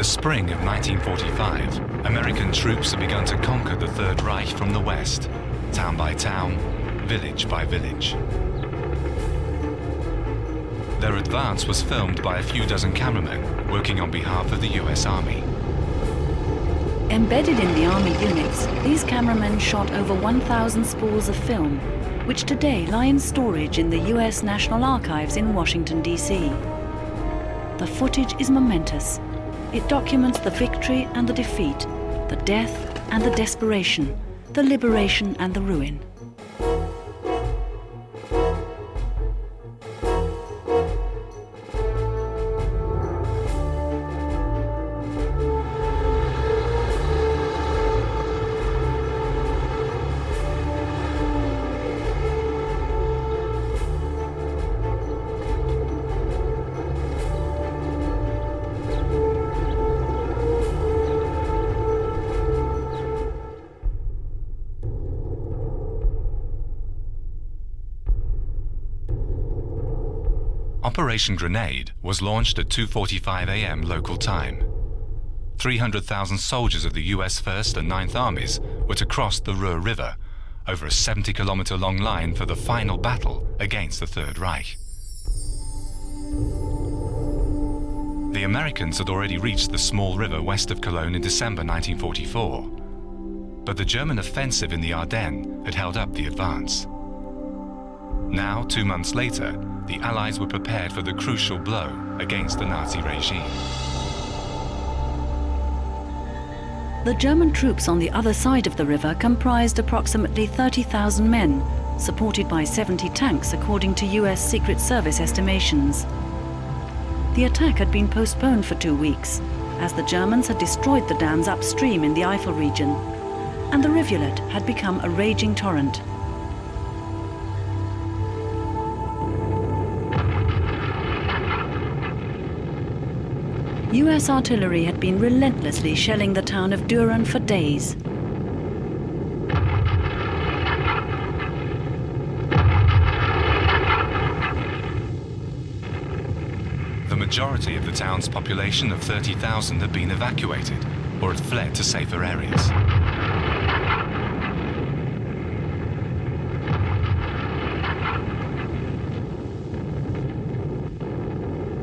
the spring of 1945, American troops had begun to conquer the Third Reich from the west, town by town, village by village. Their advance was filmed by a few dozen cameramen working on behalf of the US Army. Embedded in the Army units, these cameramen shot over 1,000 spools of film, which today lie in storage in the US National Archives in Washington, D.C. The footage is momentous. It documents the victory and the defeat, the death and the desperation, the liberation and the ruin. Operation Grenade was launched at 2.45 a.m. local time. 300,000 soldiers of the US 1st and 9th Armies were to cross the Ruhr River over a 70-kilometer long line for the final battle against the Third Reich. The Americans had already reached the small river west of Cologne in December 1944, but the German offensive in the Ardennes had held up the advance. Now, two months later, the Allies were prepared for the crucial blow against the Nazi regime. The German troops on the other side of the river comprised approximately 30,000 men, supported by 70 tanks according to US Secret Service estimations. The attack had been postponed for two weeks, as the Germans had destroyed the dams upstream in the Eifel region, and the rivulet had become a raging torrent. US artillery had been relentlessly shelling the town of Düren for days. The majority of the town's population of 30,000 had been evacuated or had fled to safer areas.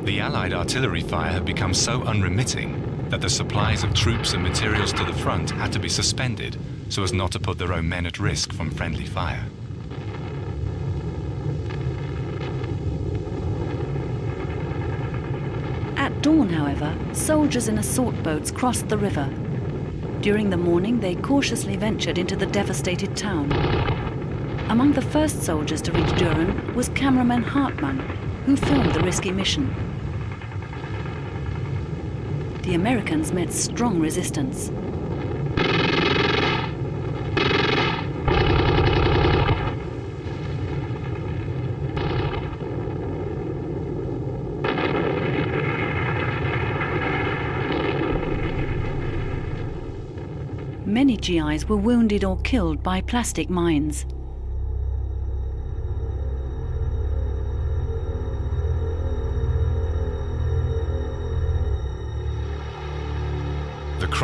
The Allied artillery fire had become so unremitting that the supplies of troops and materials to the front had to be suspended so as not to put their own men at risk from friendly fire. At dawn, however, soldiers in assault boats crossed the river. During the morning, they cautiously ventured into the devastated town. Among the first soldiers to reach Düren was cameraman Hartmann, who filmed the risky mission. The Americans met strong resistance. Many GIs were wounded or killed by plastic mines.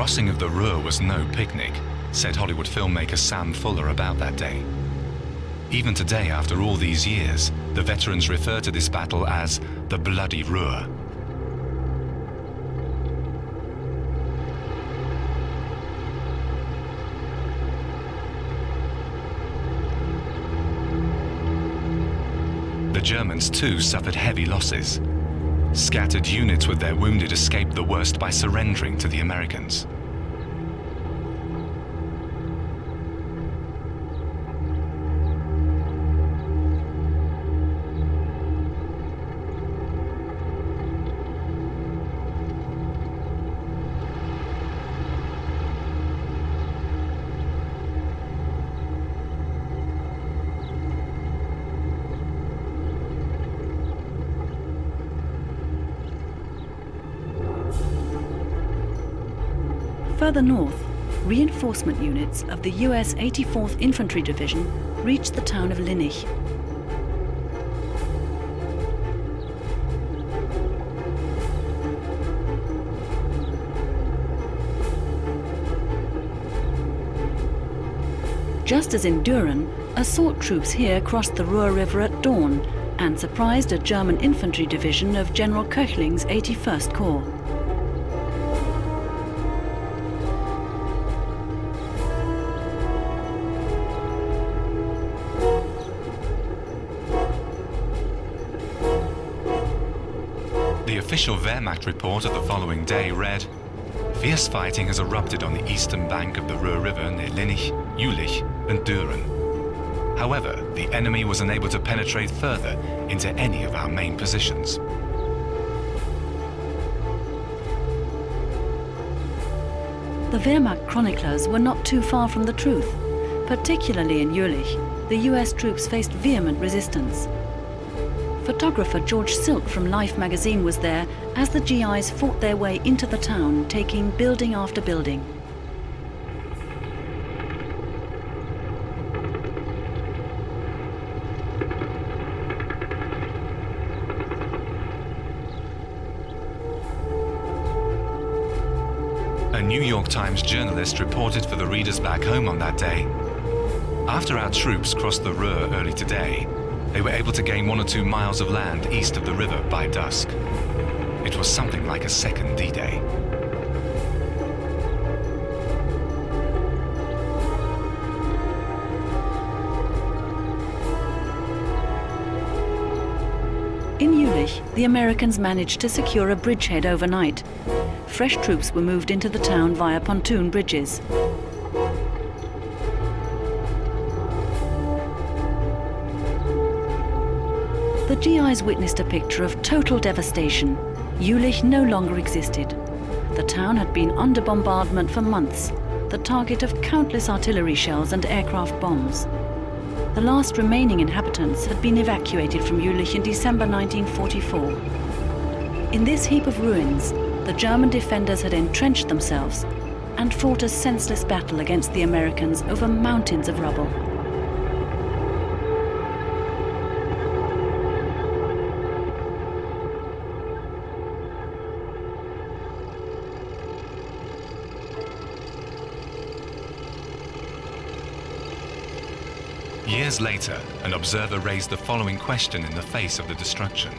Crossing of the Ruhr was no picnic, said Hollywood filmmaker Sam Fuller about that day. Even today, after all these years, the veterans refer to this battle as the Bloody Ruhr. The Germans too suffered heavy losses. Scattered units with their wounded escaped the worst by surrendering to the Americans. further north, reinforcement units of the US 84th Infantry Division reached the town of Linnich. Just as in Düren, assault troops here crossed the Ruhr River at dawn and surprised a German infantry division of General Köchling's 81st Corps. Official Wehrmacht report of the following day read, Fierce fighting has erupted on the eastern bank of the Ruhr River near Linnich, Jülich and Düren. However, the enemy was unable to penetrate further into any of our main positions. The Wehrmacht chroniclers were not too far from the truth. Particularly in Jülich, the US troops faced vehement resistance. Photographer George Silk from Life magazine was there as the GIs fought their way into the town, taking building after building. A New York Times journalist reported for the readers back home on that day. After our troops crossed the Ruhr early today, they were able to gain one or two miles of land east of the river by dusk. It was something like a second D-Day. In Jülich, the Americans managed to secure a bridgehead overnight. Fresh troops were moved into the town via pontoon bridges. GIs witnessed a picture of total devastation. Jülich no longer existed. The town had been under bombardment for months, the target of countless artillery shells and aircraft bombs. The last remaining inhabitants had been evacuated from Jülich in December 1944. In this heap of ruins, the German defenders had entrenched themselves and fought a senseless battle against the Americans over mountains of rubble. Years later, an observer raised the following question in the face of the destruction.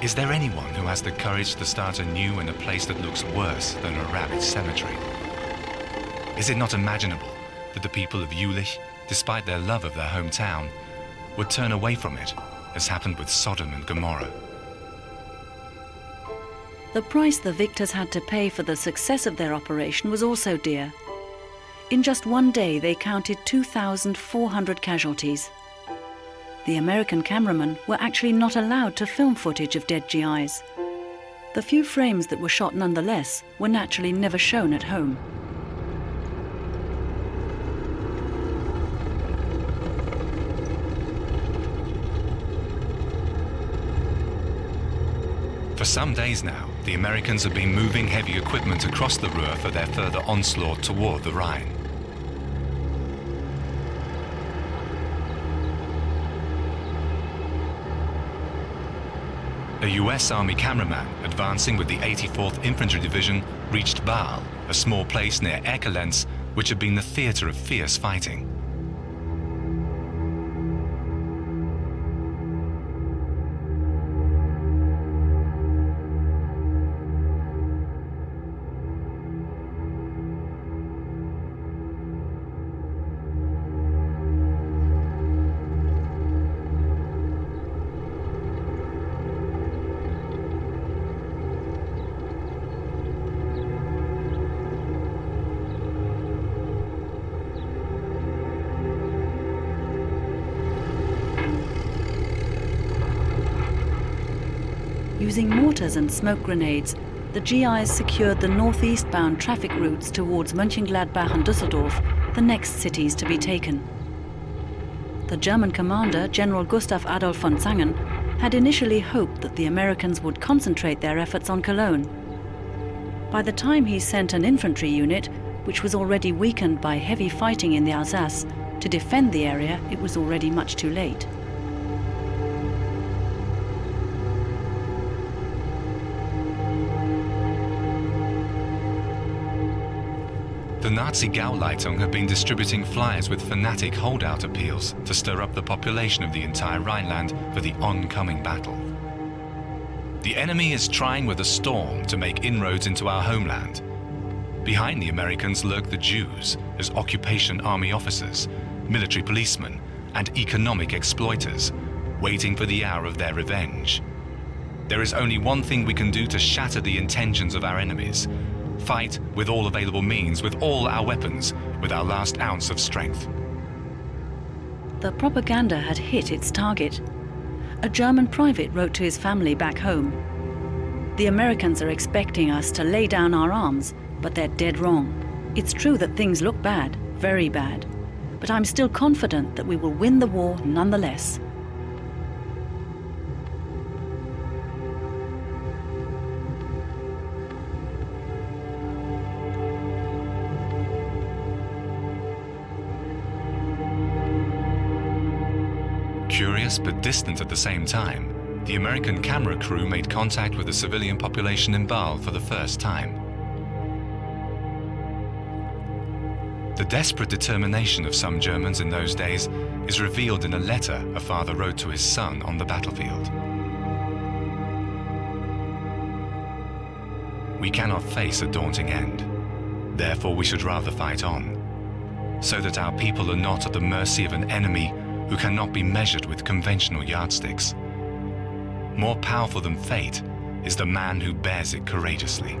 Is there anyone who has the courage to start anew in a place that looks worse than a ravaged cemetery? Is it not imaginable that the people of Jülich, despite their love of their hometown, would turn away from it, as happened with Sodom and Gomorrah? The price the victors had to pay for the success of their operation was also dear. In just one day, they counted 2,400 casualties. The American cameramen were actually not allowed to film footage of dead GIs. The few frames that were shot nonetheless were naturally never shown at home. For some days now, the Americans have been moving heavy equipment across the Ruhr for their further onslaught toward the Rhine. A US Army cameraman advancing with the 84th Infantry Division reached Baal, a small place near Erkelenz, which had been the theater of fierce fighting. Mortars and smoke grenades, the GIs secured the northeast-bound traffic routes towards Mönchengladbach and Dusseldorf, the next cities to be taken. The German commander, General Gustav Adolf von Zangen, had initially hoped that the Americans would concentrate their efforts on Cologne. By the time he sent an infantry unit, which was already weakened by heavy fighting in the Alsace, to defend the area, it was already much too late. Nazi Gauleitung had been distributing flyers with fanatic holdout appeals to stir up the population of the entire Rhineland for the oncoming battle. The enemy is trying with a storm to make inroads into our homeland. Behind the Americans lurk the Jews as occupation army officers, military policemen, and economic exploiters, waiting for the hour of their revenge. There is only one thing we can do to shatter the intentions of our enemies. Fight with all available means, with all our weapons, with our last ounce of strength. The propaganda had hit its target. A German private wrote to his family back home. The Americans are expecting us to lay down our arms, but they're dead wrong. It's true that things look bad, very bad, but I'm still confident that we will win the war nonetheless. But distant at the same time, the American camera crew made contact with the civilian population in Baal for the first time. The desperate determination of some Germans in those days is revealed in a letter a father wrote to his son on the battlefield. We cannot face a daunting end. Therefore, we should rather fight on, so that our people are not at the mercy of an enemy who cannot be measured with conventional yardsticks. More powerful than fate is the man who bears it courageously.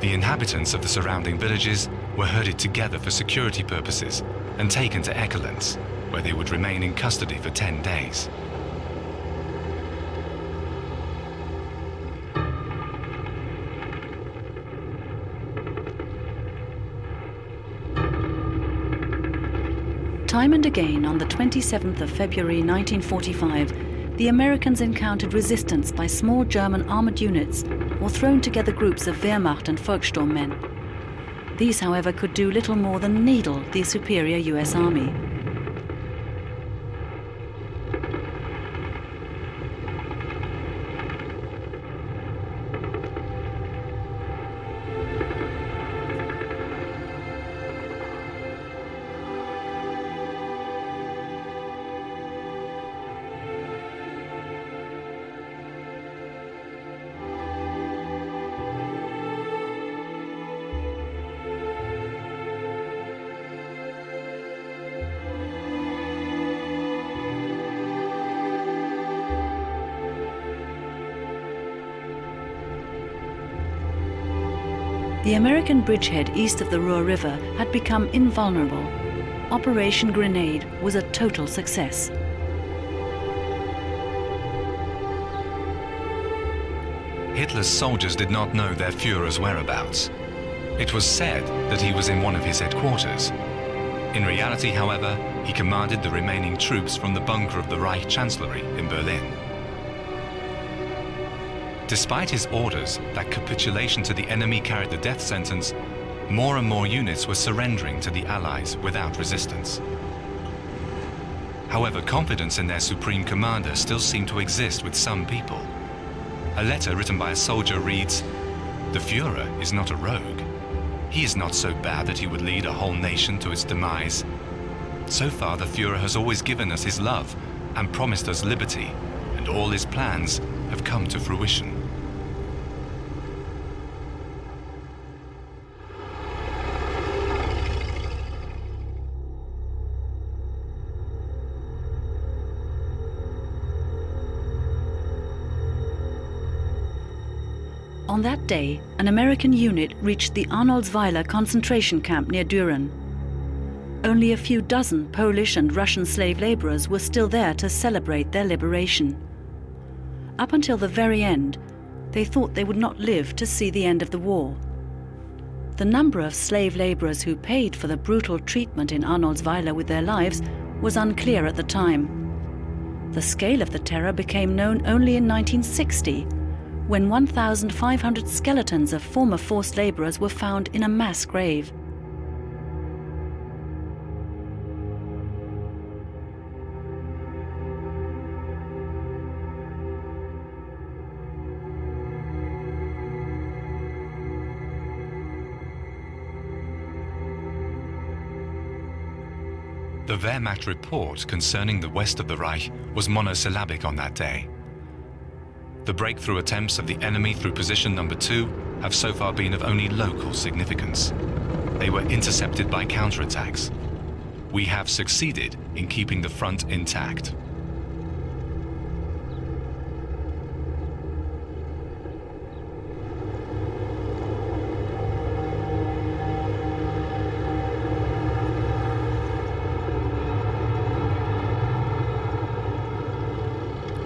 The inhabitants of the surrounding villages were herded together for security purposes and taken to Erkelenz, where they would remain in custody for 10 days. Time and again, on the 27th of February 1945, the Americans encountered resistance by small German armoured units or thrown together groups of Wehrmacht and Volkssturmmen. These, however, could do little more than needle the superior US Army. American bridgehead east of the Ruhr River had become invulnerable. Operation Grenade was a total success. Hitler's soldiers did not know their Führer's whereabouts. It was said that he was in one of his headquarters. In reality, however, he commanded the remaining troops from the bunker of the Reich Chancellery in Berlin. Despite his orders that capitulation to the enemy carried the death sentence, more and more units were surrendering to the Allies without resistance. However, confidence in their supreme commander still seemed to exist with some people. A letter written by a soldier reads, The Fuhrer is not a rogue. He is not so bad that he would lead a whole nation to its demise. So far, the Fuhrer has always given us his love and promised us liberty, and all his plans have come to fruition. On that day, an American unit reached the Arnoldsweiler concentration camp near Düren. Only a few dozen Polish and Russian slave laborers were still there to celebrate their liberation. Up until the very end, they thought they would not live to see the end of the war. The number of slave laborers who paid for the brutal treatment in Arnoldsweiler with their lives was unclear at the time. The scale of the terror became known only in 1960 when 1,500 skeletons of former forced laborers were found in a mass grave. The Wehrmacht report concerning the west of the Reich was monosyllabic on that day. The breakthrough attempts of the enemy through position number two have so far been of only local significance. They were intercepted by counterattacks. We have succeeded in keeping the front intact.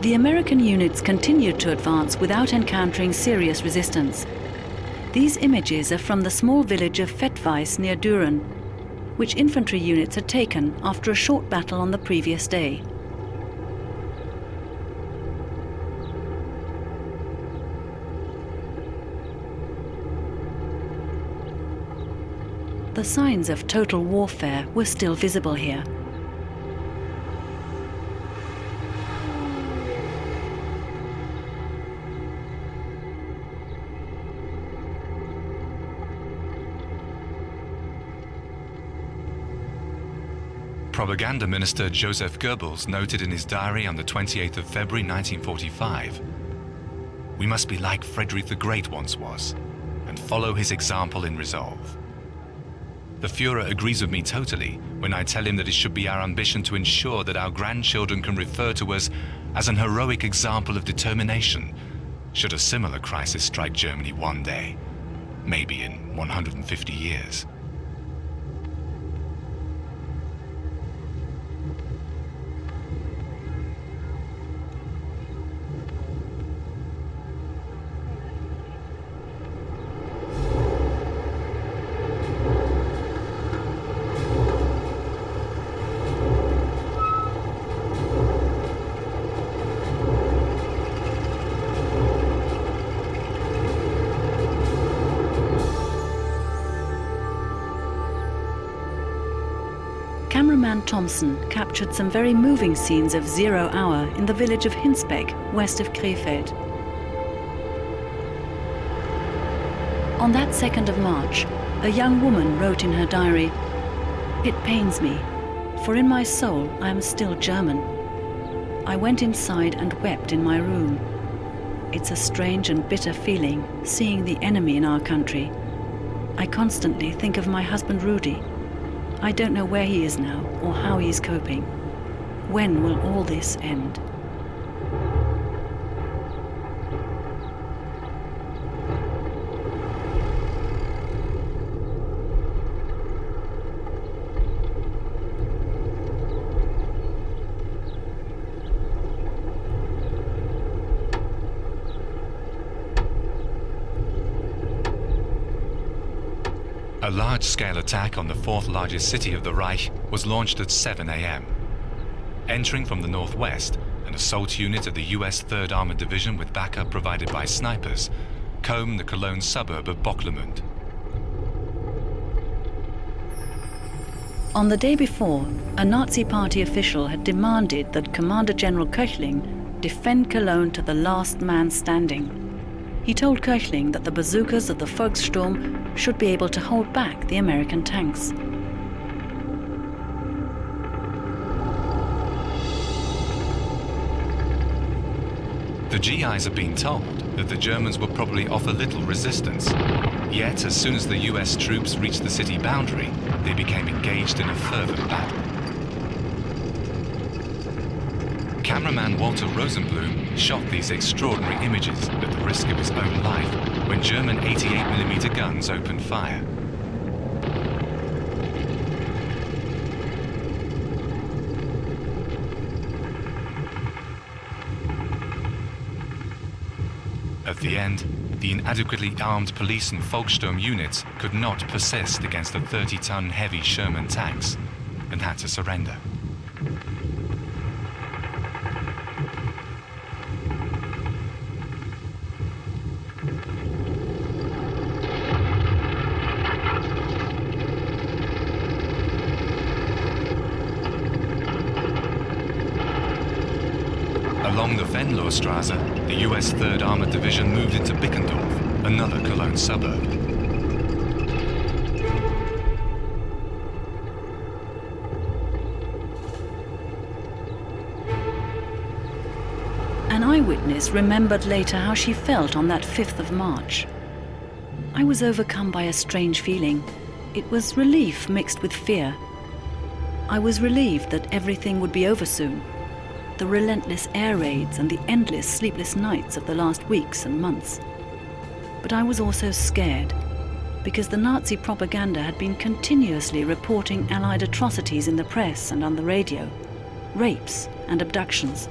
The American units continued to advance without encountering serious resistance. These images are from the small village of Vettweiß near Düren, which infantry units had taken after a short battle on the previous day. The signs of total warfare were still visible here. Propaganda Minister Joseph Goebbels noted in his diary on the 28th of February 1945, We must be like Frederick the Great once was, and follow his example in resolve. The Fuhrer agrees with me totally when I tell him that it should be our ambition to ensure that our grandchildren can refer to us as an heroic example of determination should a similar crisis strike Germany one day, maybe in 150 years. Thompson captured some very moving scenes of zero hour in the village of Hinsbeck, west of Krefeld. On that 2nd of March, a young woman wrote in her diary, It pains me, for in my soul I am still German. I went inside and wept in my room. It's a strange and bitter feeling, seeing the enemy in our country. I constantly think of my husband Rudy. I don't know where he is now or how he is coping. When will all this end? Large-scale attack on the fourth largest city of the Reich was launched at 7 a.m. Entering from the northwest, an assault unit of the US 3rd Armored Division with backup provided by snipers combed the Cologne suburb of Bocklemünd. On the day before, a Nazi party official had demanded that Commander General Köchling defend Cologne to the last man standing. He told Köchling that the bazookas of the Volkssturm should be able to hold back the American tanks. The GIs have been told that the Germans would probably offer little resistance. Yet, as soon as the US troops reached the city boundary, they became engaged in a fervent battle. Cameraman Walter Rosenblum shot these extraordinary images at the risk of his own life when German 88mm guns opened fire. At the end, the inadequately armed police and Volkssturm units could not persist against the 30-ton heavy Sherman tanks and had to surrender. Oberstrasse, the US 3rd Armored Division moved into Bickendorf, another Cologne suburb. An eyewitness remembered later how she felt on that 5th of March. I was overcome by a strange feeling. It was relief mixed with fear. I was relieved that everything would be over soon, the relentless air raids and the endless sleepless nights of the last weeks and months. But I was also scared because the Nazi propaganda had been continuously reporting Allied atrocities in the press and on the radio, rapes and abductions.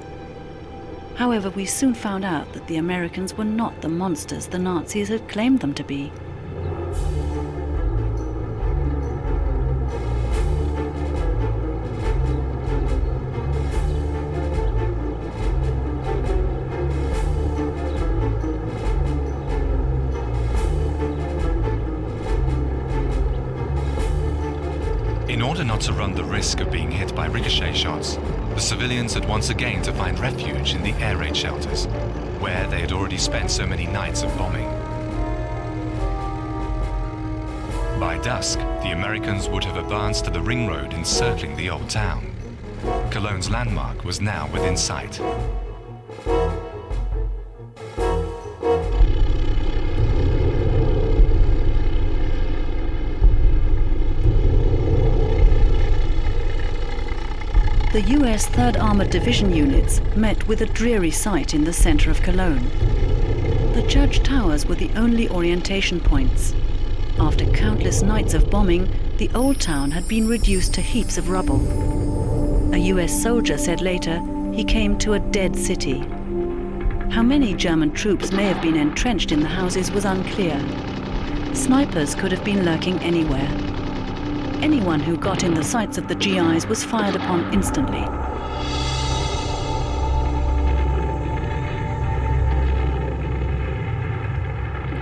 However, we soon found out that the Americans were not the monsters the Nazis had claimed them to be. To run the risk of being hit by ricochet shots, the civilians had once again to find refuge in the air raid shelters, where they had already spent so many nights of bombing. By dusk, the Americans would have advanced to the ring road encircling the old town. Cologne's landmark was now within sight. The US 3rd Armored Division units met with a dreary sight in the center of Cologne. The church towers were the only orientation points. After countless nights of bombing, the old town had been reduced to heaps of rubble. A US soldier said later he came to a dead city. How many German troops may have been entrenched in the houses was unclear. Snipers could have been lurking anywhere. Anyone who got in the sights of the GIs was fired upon instantly.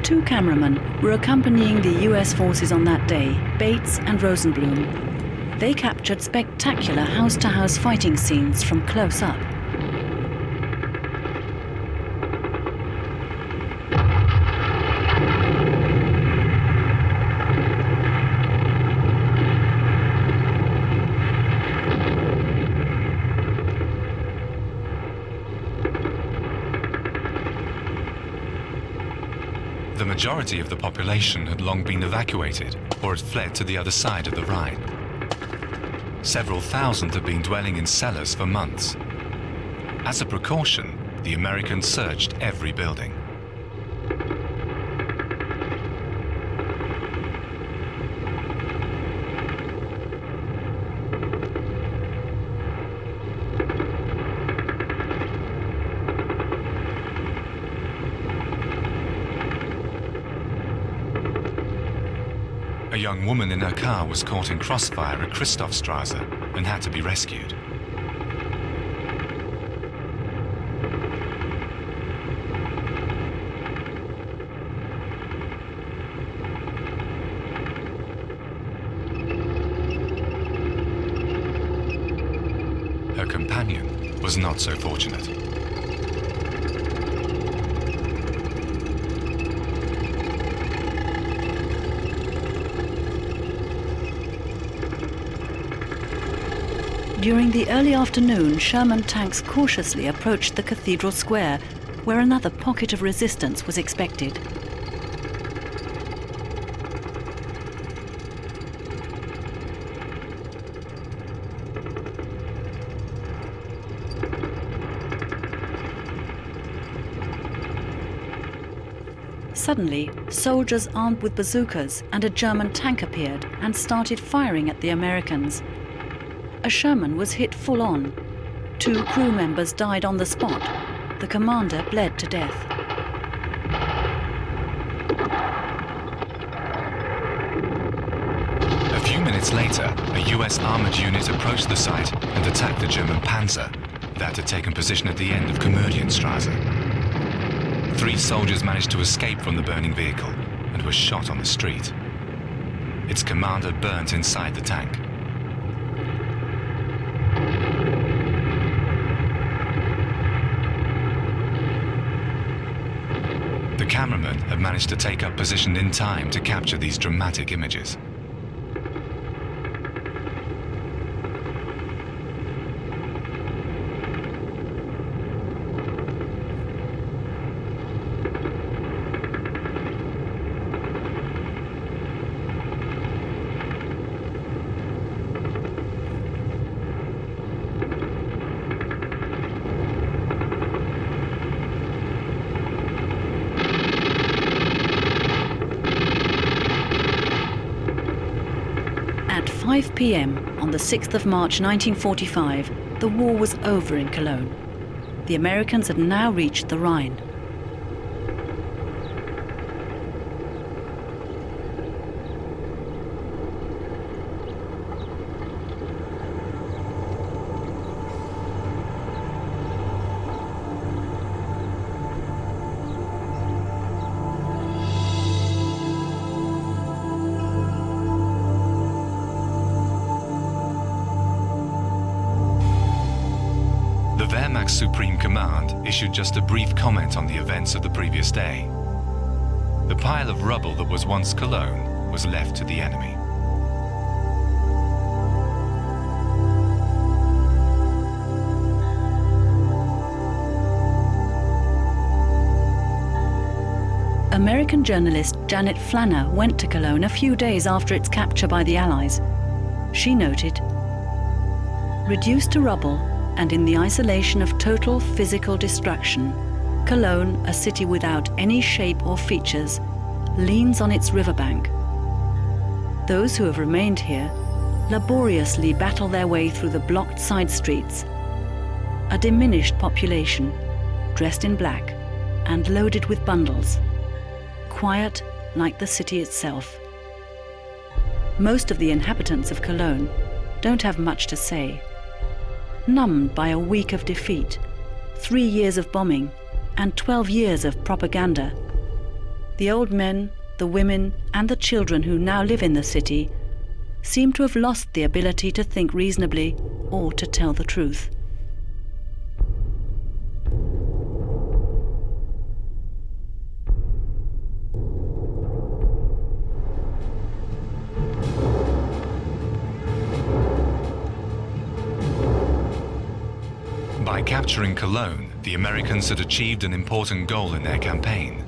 Two cameramen were accompanying the US forces on that day, Bates and Rosenblum. They captured spectacular house-to-house fighting scenes from close up. The majority of the population had long been evacuated or had fled to the other side of the Rhine. Several thousand had been dwelling in cellars for months. As a precaution, the Americans searched every building. A young woman in her car was caught in crossfire at Christophstrasse and had to be rescued. Her companion was not so fortunate. During the early afternoon, Sherman tanks cautiously approached the cathedral square, where another pocket of resistance was expected. Suddenly, soldiers armed with bazookas and a German tank appeared and started firing at the Americans. A Sherman was hit full on. Two crew members died on the spot. The commander bled to death. A few minutes later, a US armored unit approached the site and attacked the German panzer that had taken position at the end of Komödienstrasse. Three soldiers managed to escape from the burning vehicle and were shot on the street. Its commander burnt inside the tank. The cameraman had managed to take up position in time to capture these dramatic images. p.m. on the 6th of March 1945, the war was over in Cologne. The Americans had now reached the Rhine. On the events of the previous day. The pile of rubble that was once Cologne was left to the enemy. American journalist Janet Flanner went to Cologne a few days after its capture by the Allies. She noted, reduced to rubble, and in the isolation of total physical destruction, Cologne, a city without any shape or features, leans on its riverbank. Those who have remained here laboriously battle their way through the blocked side streets. A diminished population, dressed in black and loaded with bundles. Quiet like the city itself. Most of the inhabitants of Cologne don't have much to say numbed by a week of defeat, three years of bombing, and 12 years of propaganda. The old men, the women, and the children who now live in the city seem to have lost the ability to think reasonably or to tell the truth. Capturing Cologne, the Americans had achieved an important goal in their campaign.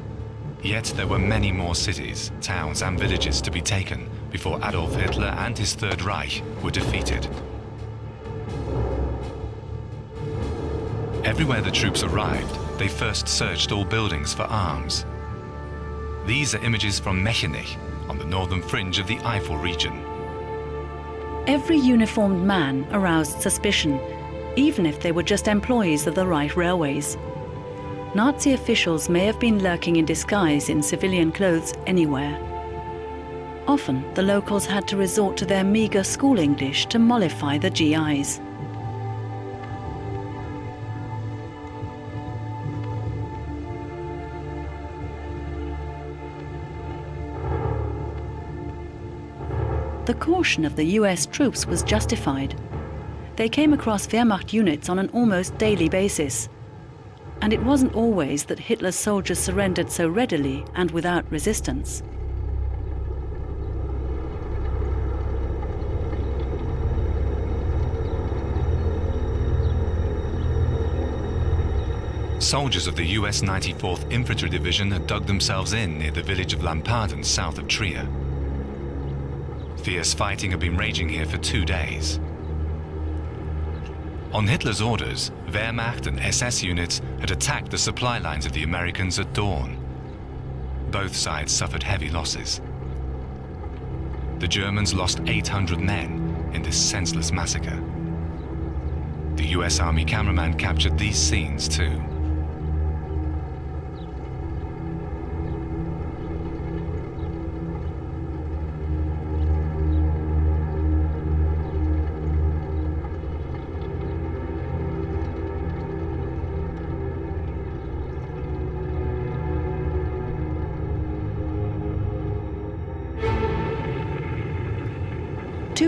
Yet there were many more cities, towns and villages to be taken before Adolf Hitler and his Third Reich were defeated. Everywhere the troops arrived, they first searched all buildings for arms. These are images from Mechernich, on the northern fringe of the Eifel region. Every uniformed man aroused suspicion even if they were just employees of the Reich Railways. Nazi officials may have been lurking in disguise in civilian clothes anywhere. Often, the locals had to resort to their meagre school English to mollify the GIs. The caution of the US troops was justified they came across Wehrmacht units on an almost daily basis. And it wasn't always that Hitler's soldiers surrendered so readily and without resistance. Soldiers of the US 94th Infantry Division had dug themselves in near the village of Lampaden south of Trier. Fierce fighting had been raging here for two days. On Hitler's orders, Wehrmacht and SS units had attacked the supply lines of the Americans at dawn. Both sides suffered heavy losses. The Germans lost 800 men in this senseless massacre. The US Army cameraman captured these scenes too.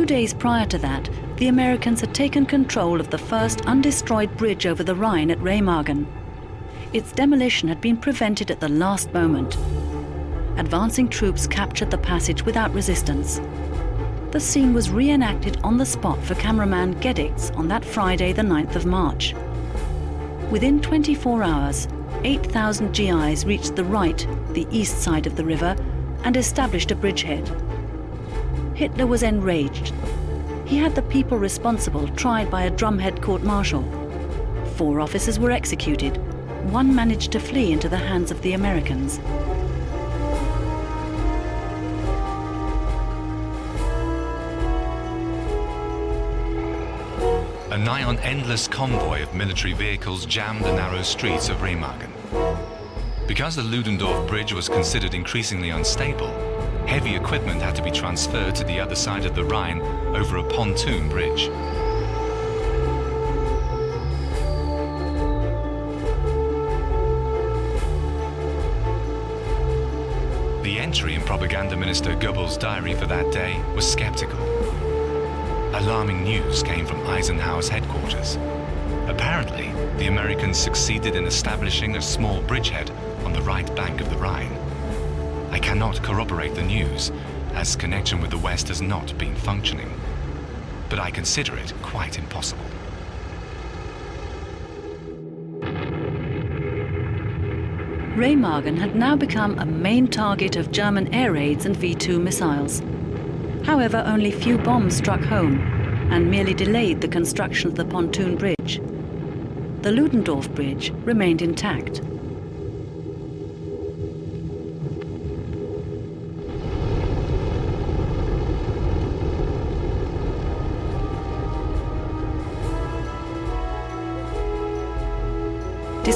Two days prior to that, the Americans had taken control of the first undestroyed bridge over the Rhine at Remagen. Its demolition had been prevented at the last moment. Advancing troops captured the passage without resistance. The scene was reenacted on the spot for cameraman Gedicks on that Friday, the 9th of March. Within 24 hours, 8,000 GIs reached the right, the east side of the river, and established a bridgehead. Hitler was enraged. He had the people responsible tried by a drumhead court-martial. Four officers were executed. One managed to flee into the hands of the Americans. a nigh-on endless convoy of military vehicles jammed the narrow streets of Remagen. Because the Ludendorff Bridge was considered increasingly unstable, heavy equipment had to be transferred to the other side of the Rhine over a pontoon bridge. The entry in Propaganda Minister Goebbels' diary for that day was skeptical. Alarming news came from Eisenhower's headquarters. Apparently, the Americans succeeded in establishing a small bridgehead on the right bank of the Rhine. I cannot corroborate the news, as connection with the West has not been functioning. But I consider it quite impossible. Remagen had now become a main target of German air raids and V-2 missiles. However, only few bombs struck home and merely delayed the construction of the pontoon bridge. The Ludendorff Bridge remained intact.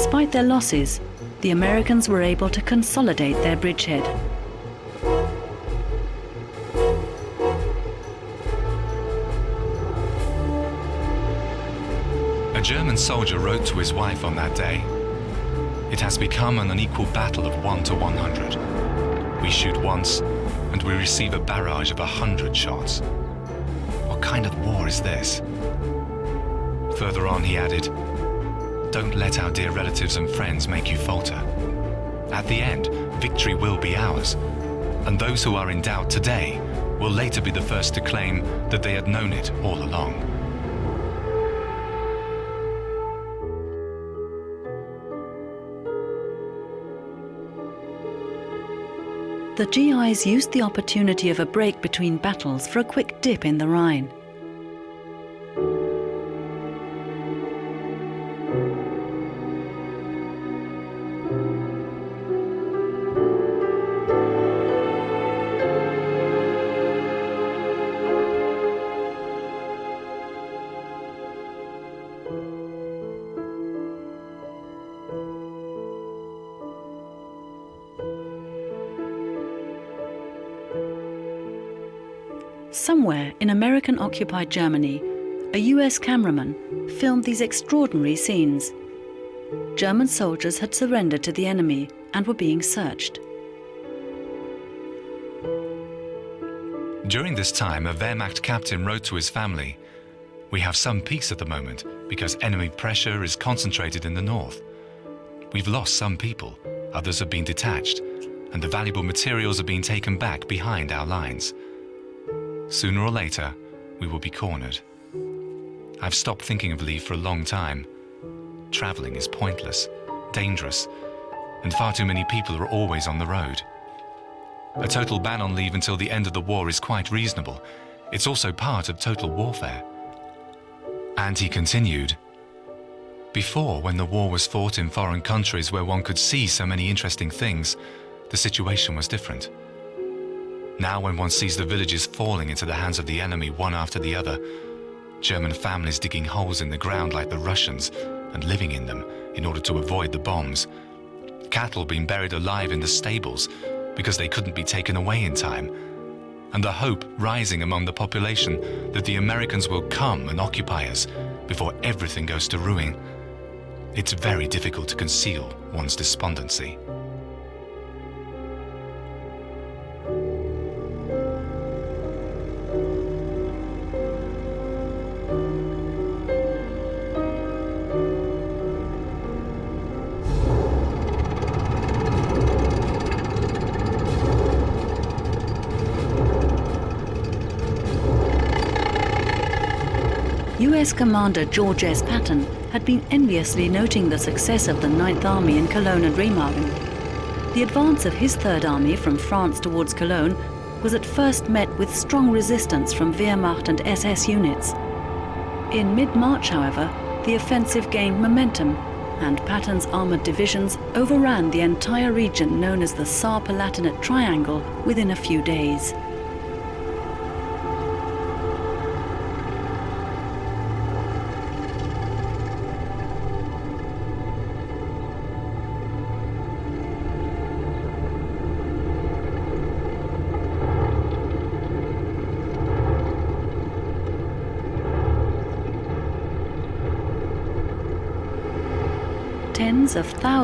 Despite their losses, the Americans were able to consolidate their bridgehead. A German soldier wrote to his wife on that day, It has become an unequal battle of 1 to 100. We shoot once, and we receive a barrage of 100 shots. What kind of war is this? Further on, he added, Don't let our dear relatives and friends make you falter. At the end, victory will be ours, and those who are in doubt today will later be the first to claim that they had known it all along. The GIs used the opportunity of a break between battles for a quick dip in the Rhine. Somewhere in American occupied Germany, a US cameraman filmed these extraordinary scenes. German soldiers had surrendered to the enemy and were being searched. During this time, a Wehrmacht captain wrote to his family, We have some peace at the moment because enemy pressure is concentrated in the north. We've lost some people, others have been detached, and the valuable materials are being taken back behind our lines. Sooner or later, we will be cornered. I've stopped thinking of leave for a long time. Traveling is pointless, dangerous, and far too many people are always on the road. A total ban on leave until the end of the war is quite reasonable. It's also part of total warfare. And he continued, Before, when the war was fought in foreign countries where one could see so many interesting things, the situation was different. Now when one sees the villages falling into the hands of the enemy one after the other, German families digging holes in the ground like the Russians and living in them in order to avoid the bombs, cattle being buried alive in the stables because they couldn't be taken away in time, and the hope rising among the population that the Americans will come and occupy us before everything goes to ruin. It's very difficult to conceal one's despondency. US Commander George S. Patton had been enviously noting the success of the Ninth Army in Cologne and Remagen. The advance of his Third Army from France towards Cologne was at first met with strong resistance from Wehrmacht and SS units. In mid-March, however, the offensive gained momentum and Patton's armored divisions overran the entire region known as the Saar-Palatinate Triangle within a few days.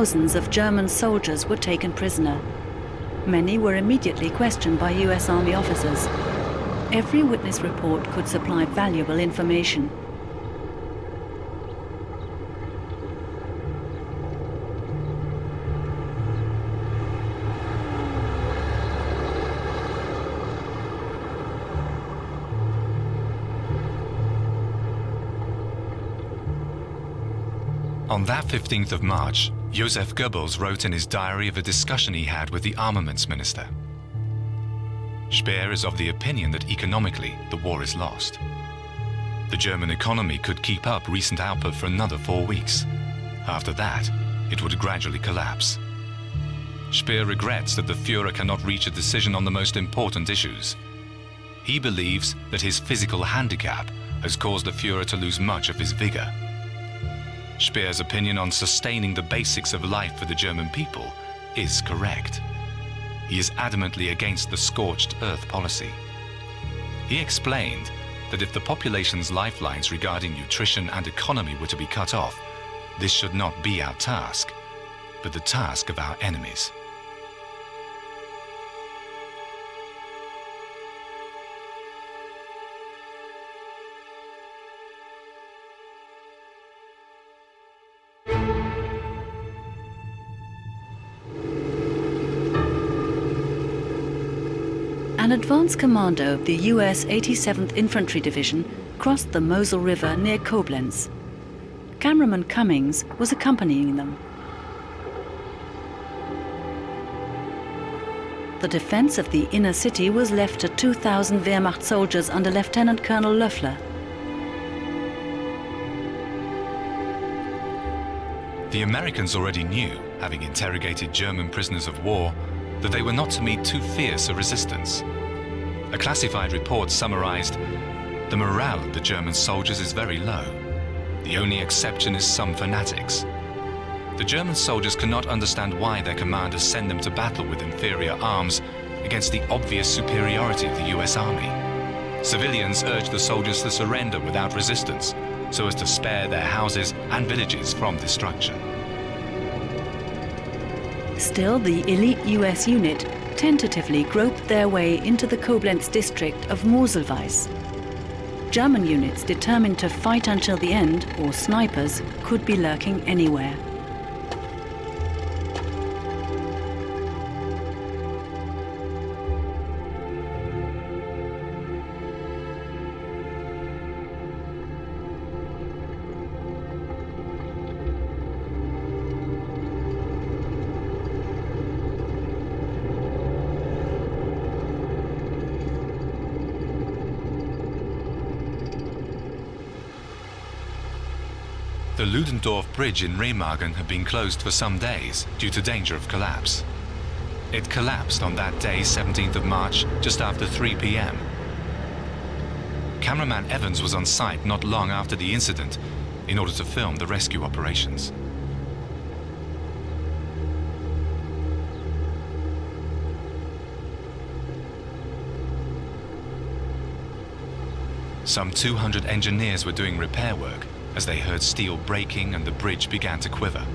Thousands of German soldiers were taken prisoner. Many were immediately questioned by US Army officers. Every witness report could supply valuable information. On that 15th of March, Joseph Goebbels wrote in his diary of a discussion he had with the armaments minister. Speer is of the opinion that economically the war is lost. The German economy could keep up recent output for another four weeks. After that, it would gradually collapse. Speer regrets that the Fuhrer cannot reach a decision on the most important issues. He believes that his physical handicap has caused the Fuhrer to lose much of his vigor. Speer's opinion on sustaining the basics of life for the German people is correct. He is adamantly against the scorched earth policy. He explained that if the population's lifelines regarding nutrition and economy were to be cut off, this should not be our task, but the task of our enemies. Advance commando of the US 87th Infantry Division crossed the Mosel River near Koblenz. Cameraman Cummings was accompanying them. The defense of the inner city was left to 2,000 Wehrmacht soldiers under Lieutenant Colonel Löffler. The Americans already knew, having interrogated German prisoners of war, that they were not to meet too fierce a resistance. A classified report summarized, the morale of the German soldiers is very low. The only exception is some fanatics. The German soldiers cannot understand why their commanders send them to battle with inferior arms against the obvious superiority of the US Army. Civilians urge the soldiers to surrender without resistance so as to spare their houses and villages from destruction. Still, the elite US unit tentatively groped their way into the Koblenz district of Moselweiss. German units determined to fight until the end, or snipers, could be lurking anywhere. The Ludendorff Bridge in Remagen had been closed for some days due to danger of collapse. It collapsed on that day, 17th of March, just after 3 p.m. Cameraman Evans was on site not long after the incident in order to film the rescue operations. Some 200 engineers were doing repair work as they heard steel breaking and the bridge began to quiver.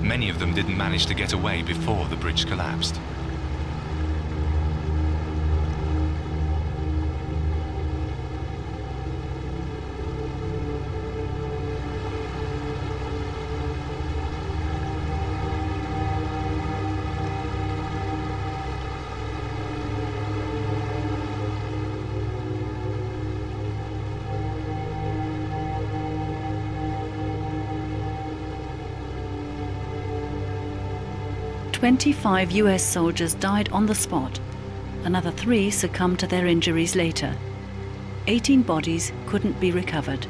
Many of them didn't manage to get away before the bridge collapsed. Twenty-five US soldiers died on the spot. Another three succumbed to their injuries later. Eighteen bodies couldn't be recovered.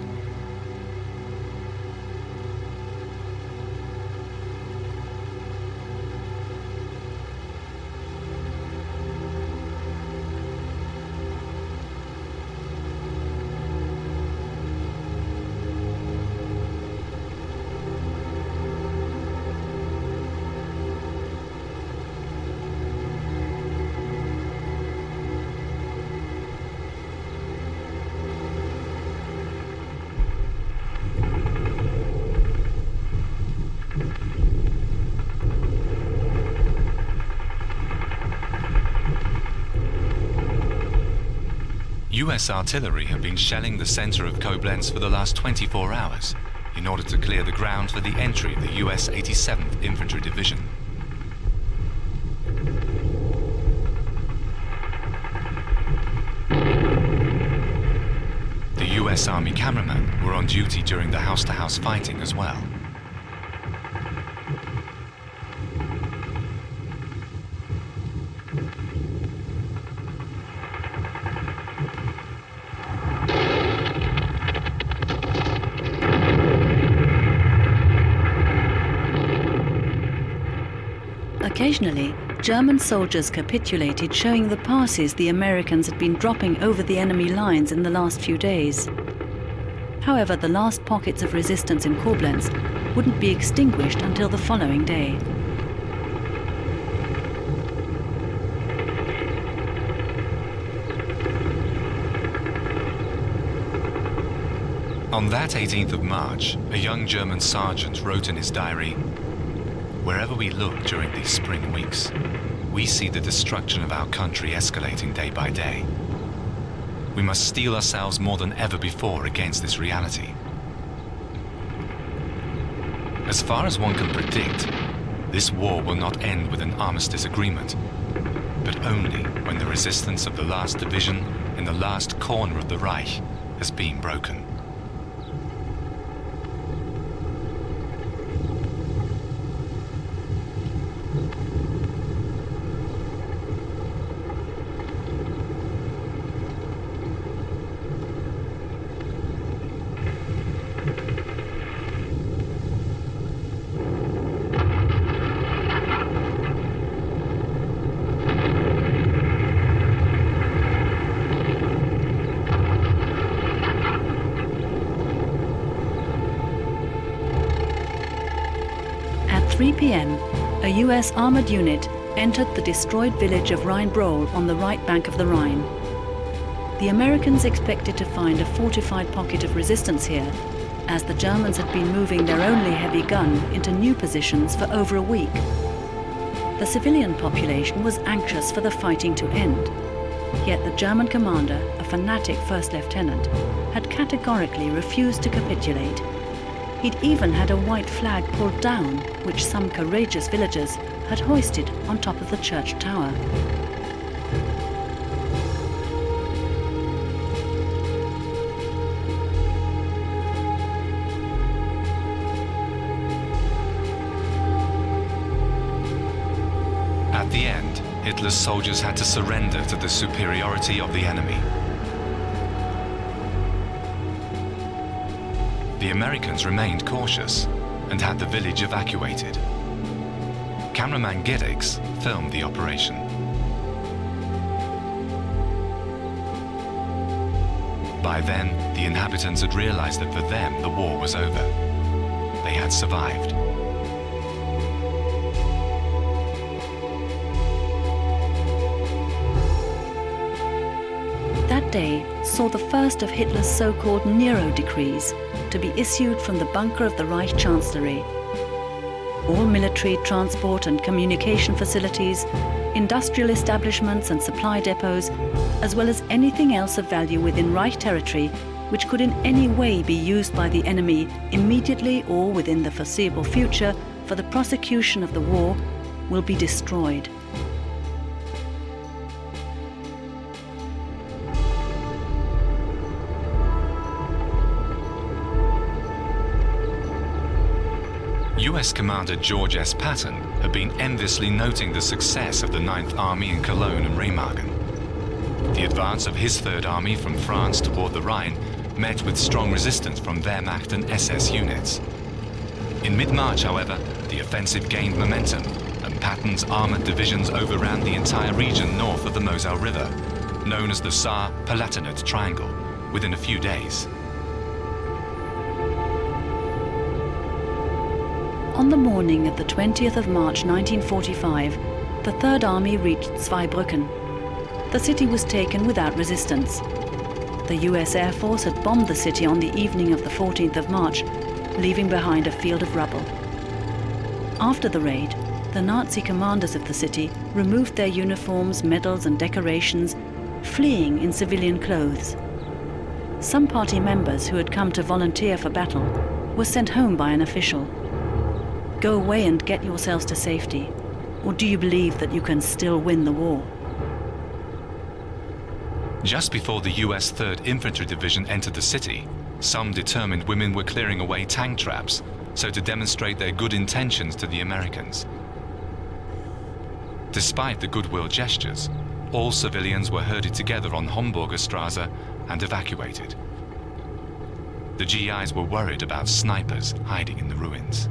US artillery have been shelling the center of Koblenz for the last 24 hours in order to clear the ground for the entry of the US 87th Infantry Division. The US Army cameramen were on duty during the house-to-house -house fighting as well. Occasionally, German soldiers capitulated, showing the passes the Americans had been dropping over the enemy lines in the last few days. However, the last pockets of resistance in Koblenz wouldn't be extinguished until the following day. On that 18th of March, a young German sergeant wrote in his diary, Wherever we look during these spring weeks, we see the destruction of our country escalating day by day. We must steel ourselves more than ever before against this reality. As far as one can predict, this war will not end with an armistice agreement, but only when the resistance of the last division in the last corner of the Reich has been broken. At 3 p.m., a US armored unit entered the destroyed village of Rheinbrohl on the right bank of the Rhine. The Americans expected to find a fortified pocket of resistance here, as the Germans had been moving their only heavy gun into new positions for over a week. The civilian population was anxious for the fighting to end. Yet the German commander, a fanatic first lieutenant, had categorically refused to capitulate He'd even had a white flag pulled down, which some courageous villagers had hoisted on top of the church tower. At the end, Hitler's soldiers had to surrender to the superiority of the enemy. the Americans remained cautious and had the village evacuated. Cameraman Giddix filmed the operation. By then, the inhabitants had realized that for them the war was over. They had survived. That day saw the first of Hitler's so-called Nero decrees to be issued from the bunker of the Reich Chancellery. All military, transport and communication facilities, industrial establishments and supply depots, as well as anything else of value within Reich territory which could in any way be used by the enemy immediately or within the foreseeable future for the prosecution of the war, will be destroyed. US Commander George S. Patton had been enviously noting the success of the Ninth Army in Cologne and Remagen. The advance of his Third Army from France toward the Rhine met with strong resistance from Wehrmacht and SS units. In mid-March, however, the offensive gained momentum and Patton's armored divisions overran the entire region north of the Moselle River, known as the Saar-Palatinate Triangle, within a few days. On the morning of the 20th of March 1945, the Third Army reached Zweibrücken. The city was taken without resistance. The US Air Force had bombed the city on the evening of the 14th of March, leaving behind a field of rubble. After the raid, the Nazi commanders of the city removed their uniforms, medals and decorations fleeing in civilian clothes. Some party members who had come to volunteer for battle were sent home by an official. Go away and get yourselves to safety. Or do you believe that you can still win the war? Just before the US 3rd Infantry Division entered the city, some determined women were clearing away tank traps, so to demonstrate their good intentions to the Americans. Despite the goodwill gestures, all civilians were herded together on Homburger Straße and evacuated. The GIs were worried about snipers hiding in the ruins.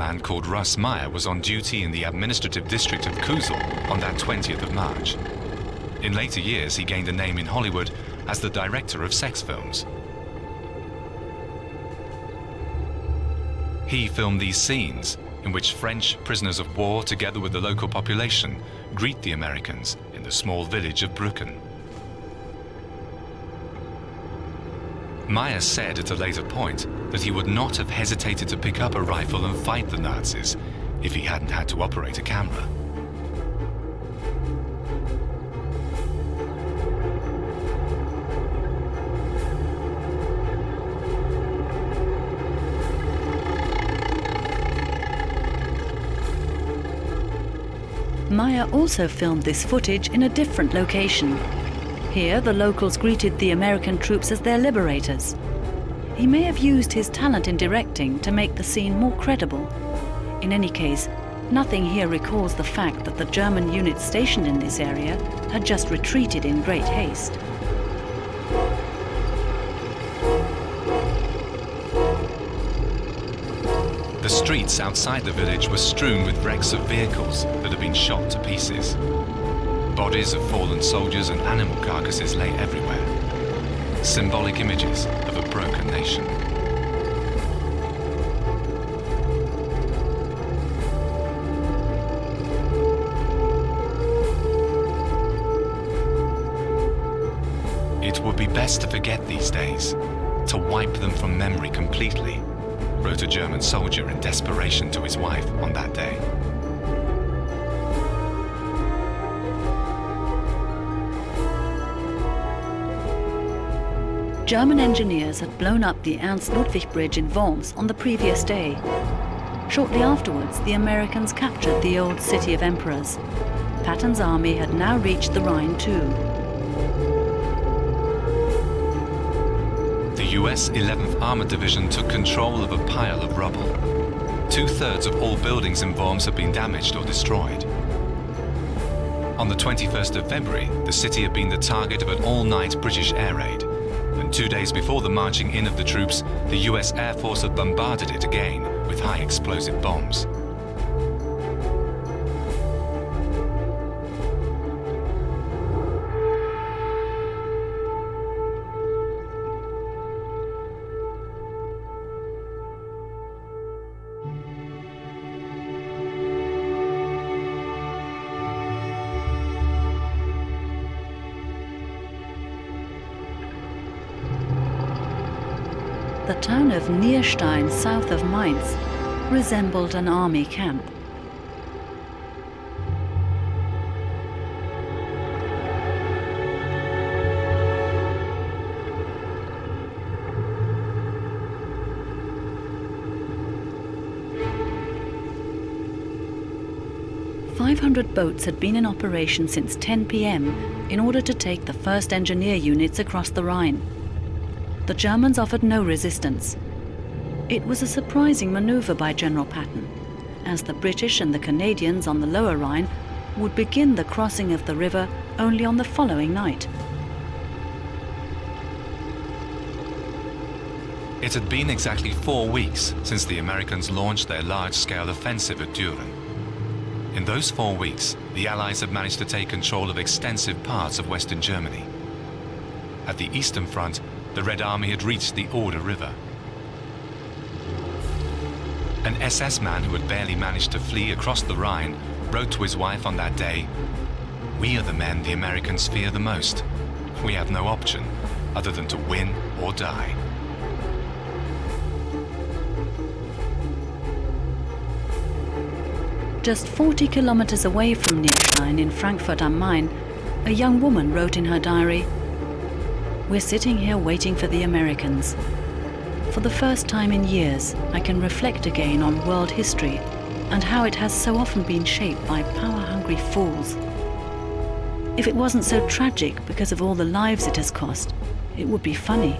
A cameraman called Russ Meyer was on duty in the administrative district of Kusel on that 20th of March. In later years, he gained a name in Hollywood as the director of sex films. He filmed these scenes in which French prisoners of war, together with the local population, greet the Americans in the small village of Brücken. Meyer said at a later point that he would not have hesitated to pick up a rifle and fight the Nazis if he hadn't had to operate a camera. Meyer also filmed this footage in a different location. Here, the locals greeted the American troops as their liberators. He may have used his talent in directing to make the scene more credible. In any case, nothing here recalls the fact that the German units stationed in this area had just retreated in great haste. The streets outside the village were strewn with wrecks of vehicles that had been shot to pieces. Bodies of fallen soldiers and animal carcasses lay everywhere. Symbolic images of a broken nation. It would be best to forget these days, to wipe them from memory completely, wrote a German soldier in desperation to his wife on that day. German engineers had blown up the Ernst Ludwig Bridge in Worms on the previous day. Shortly afterwards, the Americans captured the old city of emperors. Patton's army had now reached the Rhine too. The US 11th Armored Division took control of a pile of rubble. Two-thirds of all buildings in Worms had been damaged or destroyed. On the 21st of February, the city had been the target of an all-night British air raid. Two days before the marching in of the troops, the US Air Force had bombarded it again with high explosive bombs. Town of Nierstein, south of Mainz, resembled an army camp. Five hundred boats had been in operation since 10 p.m. in order to take the first engineer units across the Rhine the Germans offered no resistance. It was a surprising maneuver by General Patton, as the British and the Canadians on the Lower Rhine would begin the crossing of the river only on the following night. It had been exactly four weeks since the Americans launched their large-scale offensive at Düren. In those four weeks, the Allies had managed to take control of extensive parts of Western Germany. At the Eastern Front, the Red Army had reached the Oder River. An SS man who had barely managed to flee across the Rhine wrote to his wife on that day, We are the men the Americans fear the most. We have no option other than to win or die. Just 40 kilometers away from Nierstein in Frankfurt am Main, a young woman wrote in her diary, We're sitting here waiting for the Americans. For the first time in years, I can reflect again on world history and how it has so often been shaped by power-hungry fools. If it wasn't so tragic because of all the lives it has cost, it would be funny.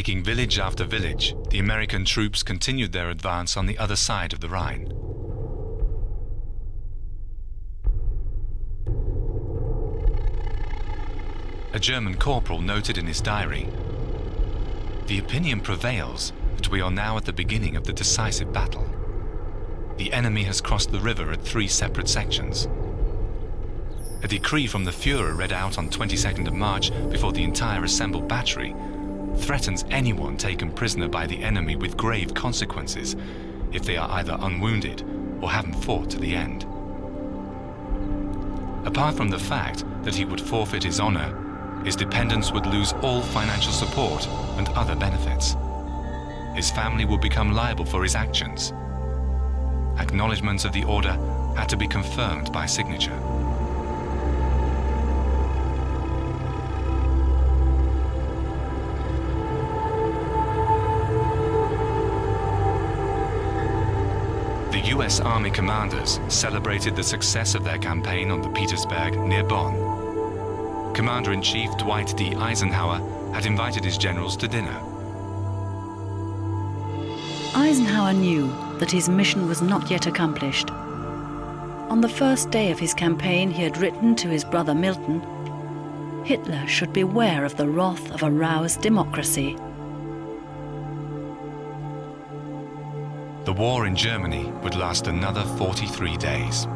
Taking village after village, the American troops continued their advance on the other side of the Rhine. A German corporal noted in his diary, The opinion prevails that we are now at the beginning of the decisive battle. The enemy has crossed the river at three separate sections. A decree from the Fuhrer read out on 22nd of March before the entire assembled battery threatens anyone taken prisoner by the enemy with grave consequences if they are either unwounded or haven't fought to the end. Apart from the fact that he would forfeit his honor, his dependents would lose all financial support and other benefits. His family would become liable for his actions. Acknowledgements of the order had to be confirmed by signature. US Army commanders celebrated the success of their campaign on the Petersberg near Bonn. Commander-in-Chief Dwight D. Eisenhower had invited his generals to dinner. Eisenhower knew that his mission was not yet accomplished. On the first day of his campaign, he had written to his brother Milton, Hitler should beware of the wrath of a roused democracy. The war in Germany would last another 43 days.